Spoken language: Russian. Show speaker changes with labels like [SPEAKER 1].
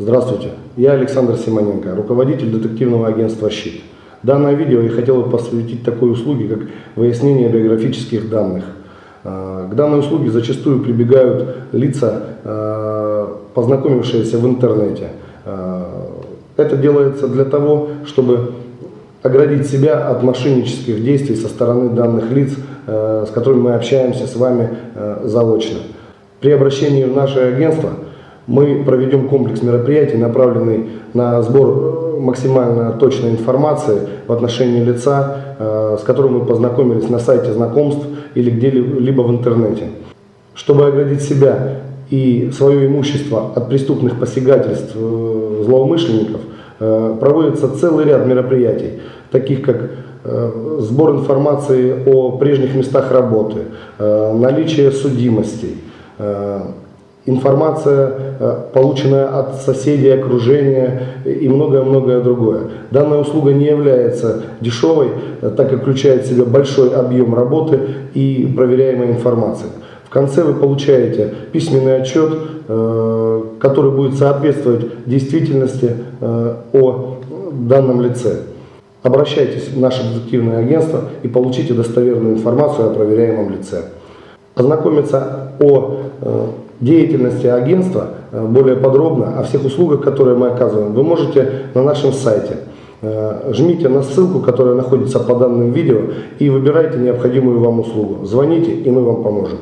[SPEAKER 1] Здравствуйте, я Александр Симоненко, руководитель детективного агентства «Щит». Данное видео я хотел бы посвятить такой услуге, как выяснение биографических данных. Э, к данной услуге зачастую прибегают лица, э, познакомившиеся в интернете. Э, это делается для того, чтобы оградить себя от мошеннических действий со стороны данных лиц, с которыми мы общаемся с вами заочно. При обращении в наше агентство мы проведем комплекс мероприятий, направленный на сбор максимально точной информации в отношении лица, с которым мы познакомились на сайте знакомств или где-либо в интернете. Чтобы оградить себя и свое имущество от преступных посягательств э, злоумышленников, э, проводится целый ряд мероприятий, таких как э, сбор информации о прежних местах работы, наличие судимостей, информация, э, полученная от соседей, окружения и многое-многое другое. Данная услуга не является дешевой, э, так как включает в себя большой объем работы и проверяемой информации. В конце вы получаете письменный отчет, э, который будет соответствовать действительности о данном лице. Обращайтесь в наше детективное агентство и получите достоверную информацию о проверяемом лице. Ознакомиться о деятельности агентства э, более подробно, о всех услугах, которые мы оказываем, вы можете на нашем сайте. Э, жмите на ссылку, которая находится по данным видео и выбирайте необходимую вам услугу. Звоните, и мы вам поможем.